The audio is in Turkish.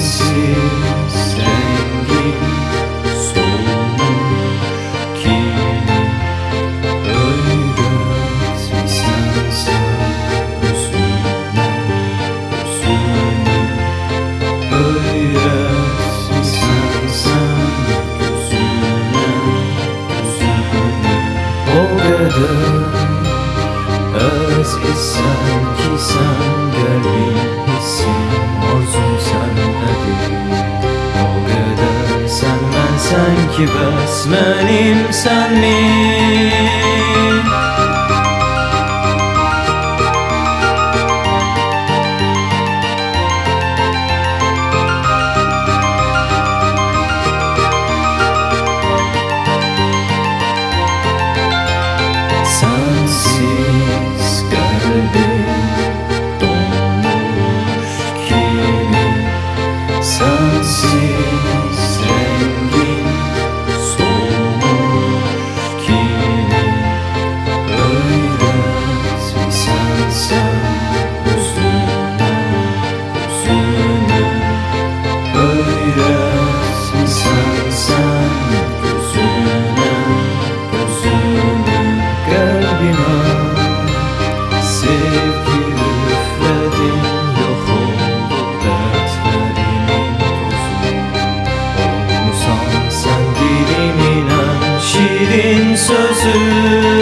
sensiz rengim solmuş ki öğretmişsen sen üzülme üzülme öğretmişsen sen o kadar özgü sanki sen gelmişsin sen ki bes benim sen mi? Sözü